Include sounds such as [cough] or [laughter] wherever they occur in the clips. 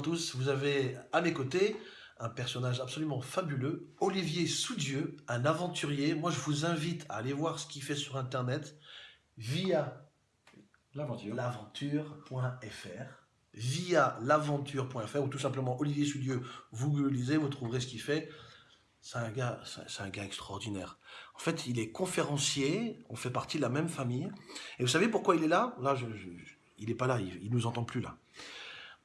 tous. Vous avez à mes côtés un personnage absolument fabuleux, Olivier Soudieu, un aventurier. Moi, je vous invite à aller voir ce qu'il fait sur Internet via l'aventure.fr via l'aventure.fr ou tout simplement Olivier Soudieu, vous le lisez, vous trouverez ce qu'il fait. C'est un gars, c'est un gars extraordinaire. En fait, il est conférencier, on fait partie de la même famille. Et vous savez pourquoi il est là? Là, je, il n'est pas là, il, il nous entend plus là.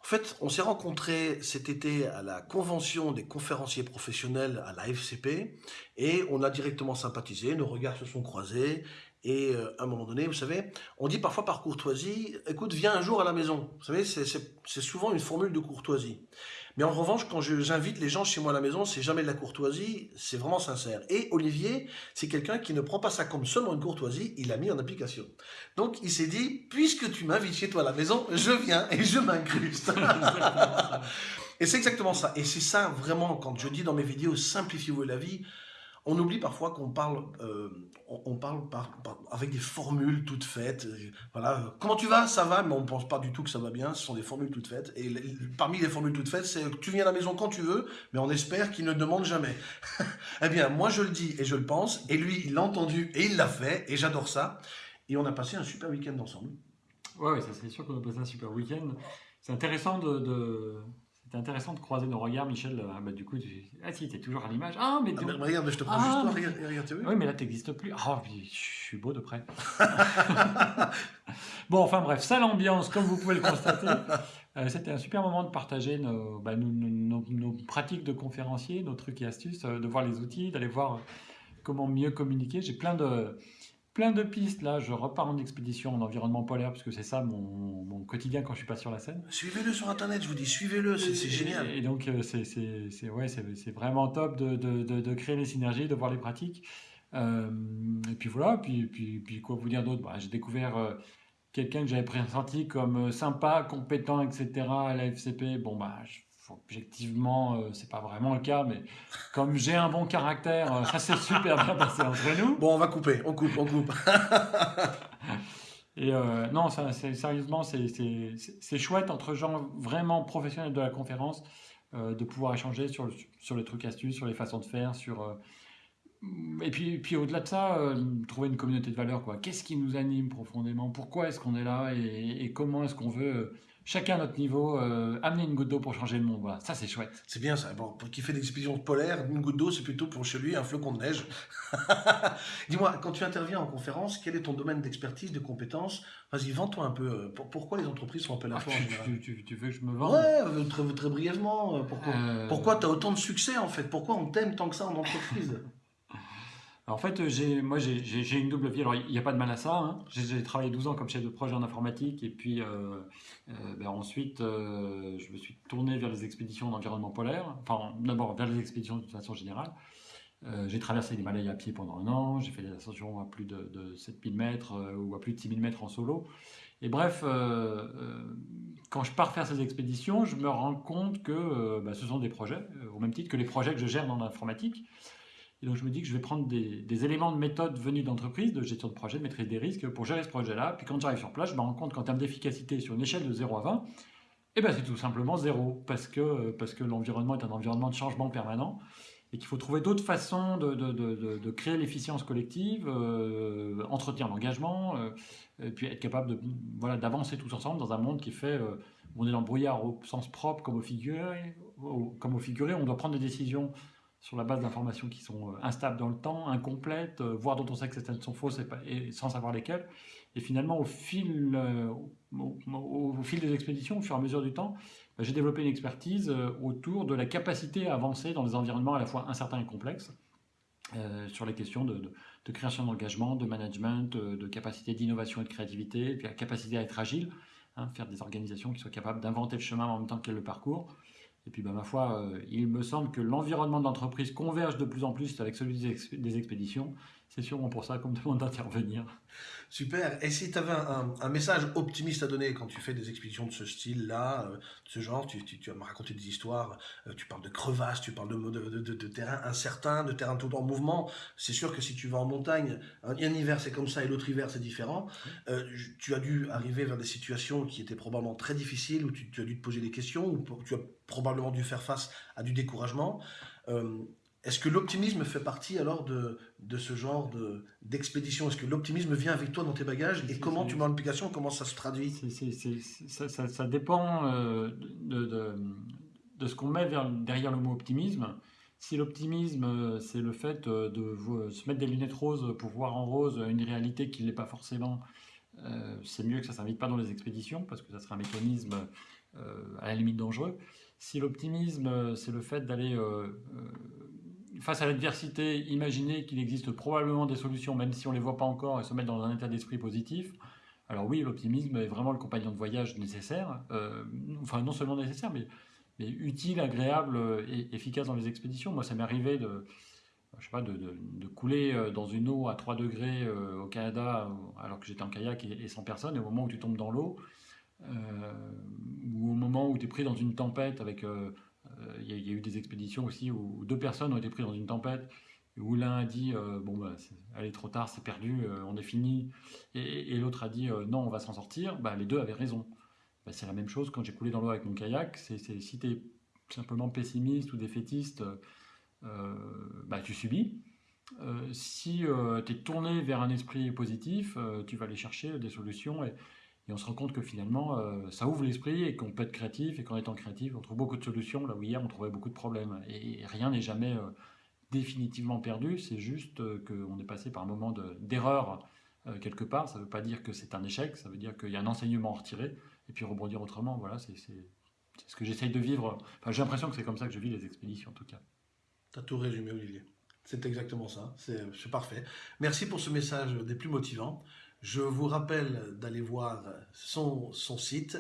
En fait, on s'est rencontrés cet été à la convention des conférenciers professionnels à la FCP et on a directement sympathisé, nos regards se sont croisés et euh, à un moment donné, vous savez, on dit parfois par courtoisie, écoute, viens un jour à la maison. Vous savez, c'est souvent une formule de courtoisie. Mais en revanche, quand j'invite les gens chez moi à la maison, c'est jamais de la courtoisie, c'est vraiment sincère. Et Olivier, c'est quelqu'un qui ne prend pas ça comme seulement une courtoisie, il l'a mis en application. Donc il s'est dit, puisque tu m'invites chez toi à la maison, je viens et je m'incruste. [laughs] et c'est exactement ça. Et c'est ça vraiment, quand je dis dans mes vidéos, simplifiez-vous la vie, on oublie parfois qu'on parle, euh, on, parle par, avec des formules toutes faites. Euh, voilà, comment tu vas? Ça va, mais on ne pense pas du tout que ça va bien. Ce sont des formules toutes faites. Et parmi les formules toutes faites, c'est tu viens à la maison quand tu veux, mais on espère qu'il ne demande jamais. [laughs] eh bien, moi je le dis et je le pense, et lui il l'a entendu et il l'a fait, et j'adore ça. Et on a passé un super week-end ensemble. Ouais, ça c'est sûr qu'on a passé un super week-end. C'est intéressant de c'est intéressant de croiser nos regards, Michel. Ah, bah, du coup, tu... ah si, t'es toujours à l'image. Ah, mais, ah, regarde, je te prends juste ah, toi, regarde, regarde, tu Oui, mais là, t'existes plus. Ah, je suis beau de près. [laughs] bon, enfin bref, sale ambiance, comme vous pouvez le constater. Euh, c'était un super moment de partager nos, bah, nos, nos, pratiques de conférencier, nos trucs et astuces, euh, de voir les outils, d'aller voir comment mieux communiquer. J'ai plein de plein de pistes. Là, je repars en expédition en environnement polaire, puisque c'est ça mon, quotidien quand je suis pas sur la scène. Suivez-le sur Internet, je vous dis, suivez-le, c'est génial. Et, donc, euh, c'est ouais, vraiment top de, de, de, créer les synergies, de voir les pratiques. Euh, et puis voilà, puis, puis, puis quoi vous dire d'autre? Bah, J'ai découvert euh, quelqu'un que j'avais pressenti comme sympa, compétent, etc. à la FCP. Bon, bah, je objectivement, euh, c'est pas vraiment le cas, mais comme j'ai un bon caractère, euh, [laughs] ça s'est super bien passé entre nous. Bon, on va couper, on coupe, on coupe. [laughs] Et euh, non, ça, sérieusement, c'est chouette entre gens vraiment professionnels de la conférence de pouvoir échanger sur, le, sur les trucs astuces, sur les façons de faire, sur... et puis, puis au-delà de ça, trouver une communauté de valeurs. Qu'est-ce qui nous anime profondément? Pourquoi est-ce qu'on est là? Et, et comment est-ce qu'on veut chacun à notre niveau, euh, amener une goutte d'eau pour changer le monde. Voilà, ça c'est chouette. C'est bien ça. Bon, pour qui fait des expéditions polaires, une goutte d'eau c'est plutôt pour chez lui un flocon de neige. [laughs] Dis-moi, quand tu interviens en conférence, quel est ton domaine d'expertise, de compétences? Vas-y, vends-toi un peu. Euh, pourquoi les entreprises sont appelées à toi ah, tu, tu, tu, veux que je me vende? Ouais, euh, très, très brièvement. Pourquoi, tu as autant de succès en fait? Pourquoi on t'aime tant que ça en entreprise? En fait, moi, j'ai une double vie. Alors, il n'y a pas de mal à ça. Hein. J'ai travaillé 12 ans comme chef de projet en informatique. Et puis, euh, euh, ben, ensuite, euh, je me suis tourné vers les expéditions d'environnement polaire. Enfin, d'abord, vers les expéditions de façon générale. j'ai traversé l'Himalaya à pied pendant un an. J'ai fait des ascensions à plus de, 7000 mètres ou à plus de 6000 mètres en solo. Et bref, quand je pars faire ces expéditions, je me rends compte que ben, ce sont des projets, au même titre que les projets que je gère dans l'informatique. Et donc je me dis que je vais prendre des, éléments de méthode venus d'entreprise, de gestion de projet, de maîtrise des risques pour gérer ce projet-là. Puis quand j'arrive sur place, je me rends compte qu'en termes d'efficacité sur une échelle de 0 à 20, eh ben c'est tout simplement zéro, parce que, parce que l'environnement est un environnement de changement permanent et qu'il faut trouver d'autres façons de, créer l'efficience collective, euh, entretenir l'engagement, euh, et puis être capable de voilà d'avancer tous ensemble dans un monde qui fait euh, on est dans le brouillard au sens propre comme au figuré, comme au figuré, on doit prendre des décisions sur la base d'informations qui sont euh, instables dans le temps, incomplètes, euh, voire dont on sait que certaines sont fausses et, sans savoir lesquelles. Et finalement, au fil, euh, au, fil des expéditions, au fur et à mesure du temps, bah, j'ai développé une expertise autour de la capacité à avancer dans des environnements à la fois incertains et complexes, sur les questions de, création d'engagement, de management, de capacité d'innovation et de créativité, et puis la capacité à être agile, hein, faire des organisations qui soient capables d'inventer le chemin en même temps qu'elles le parcours, et puis, bah, ma foi, euh, il me semble que l'environnement de l'entreprise converge de plus en plus avec celui des, expéditions. C'est sûrement pour ça qu'on me demande d'intervenir. Super. Et si tu avais un, message optimiste à donner quand tu fais des expéditions de ce style-là, euh, de ce genre, tu, tu, vas me raconter des histoires, euh, tu parles de crevasses, tu parles de, de, de, de terrain incertain, de terrain tout en mouvement. C'est sûr que si tu vas en montagne, un, hiver c'est comme ça et l'autre hiver c'est différent. Euh, tu as dû arriver vers des situations qui étaient probablement très difficiles, où tu, tu as dû te poser des questions, où tu as probablement dû faire face à du découragement. Est-ce que l'optimisme fait partie alors de, de ce genre d'expédition? Est-ce que l'optimisme vient avec toi dans tes bagages? Et comment tu mets en application Comment ça se traduit? Ça, ça, ça, dépend euh, de, de, de, ce qu'on met derrière le mot optimisme. Si l'optimisme, euh, c'est le fait euh, de se mettre des lunettes roses pour voir en rose une réalité qui ne l'est pas forcément, c'est mieux que ça ne s'invite pas dans les expéditions parce que ça serait un mécanisme à la limite dangereux. Si l'optimisme, c'est le fait d'aller face à l'adversité, imaginer qu'il existe probablement des solutions, même si on ne les voit pas encore, et se mettre dans un état d'esprit positif. Alors oui, l'optimisme est vraiment le compagnon de voyage nécessaire, euh, enfin non seulement nécessaire, mais, utile, agréable et efficace dans les expéditions. Moi, ça m'est arrivé de, couler euh, dans une eau à 3 degrés euh, au Canada, alors que j'étais en kayak et, sans personne, et au moment où tu tombes dans l'eau, ou au moment où tu es pris dans une tempête avec il y, a eu des expéditions aussi où deux personnes ont été prises dans une tempête où l'un a dit euh, bon bah est, trop tard c'est perdu euh, on est fini. Et, l'autre a dit non on va s'en sortir. Bah, les deux avaient raison. Bah, c'est la même chose quand j'ai coulé dans l'eau avec mon kayak. Si tu es simplement pessimiste ou défaitiste bah, tu subis. Si tu es tourné vers un esprit positif tu vas aller chercher des solutions et on se rend compte que finalement, euh, ça ouvre l'esprit et qu'on peut être créatif et qu'en étant créatif, on trouve beaucoup de solutions là où hier on trouvait beaucoup de problèmes. Et, rien n'est jamais euh, définitivement perdu, c'est juste euh, qu'on est passé par un moment d'erreur quelque part. Ça ne veut pas dire que c'est un échec, ça veut dire qu'il y a un enseignement à retirer et puis rebondir autrement. Voilà, c'est ce que j'essaye de vivre. Enfin, j'ai l'impression que c'est comme ça que je vis les expéditions en tout cas. Tu as tout résumé, Olivier. C'est exactement ça, c'est parfait. Merci pour ce message des plus motivants. Je vous rappelle d'aller voir son, site,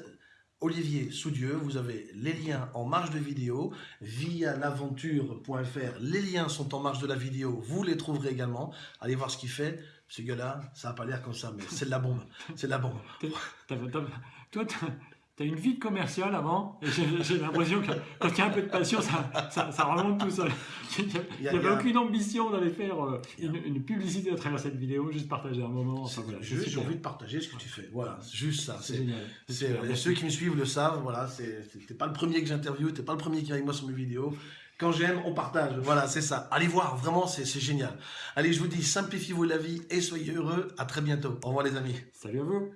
Olivier Soudieu. Vous avez les liens en marge de vidéo via l'aventure.fr. Les liens sont en marge de la vidéo. Vous les trouverez également. Allez voir ce qu'il fait. Ce gars-là, ça n'a pas l'air comme ça, mais c'est de la bombe. C'est de la bombe. [laughs] tu as une vie de commercial avant, et j'ai l'impression que quand il y a un peu de passion, ça, ça, remonte tout seul. Il n'y avait aucune ambition d'aller faire euh, une, publicité à travers cette vidéo, juste partager un moment. juste, j'ai envie de partager ce que tu fais. Voilà, juste ça. C'est génial. ceux qui me suivent le savent, voilà, c'est pas le premier que j'interviewe, t'es pas le premier qui est avec moi sur mes vidéos. Quand j'aime, on partage. Voilà, c'est ça. Allez voir, vraiment, c'est génial. Allez, je vous dis, simplifiez-vous la vie et soyez heureux. À très bientôt. Au revoir les amis. Salut à vous.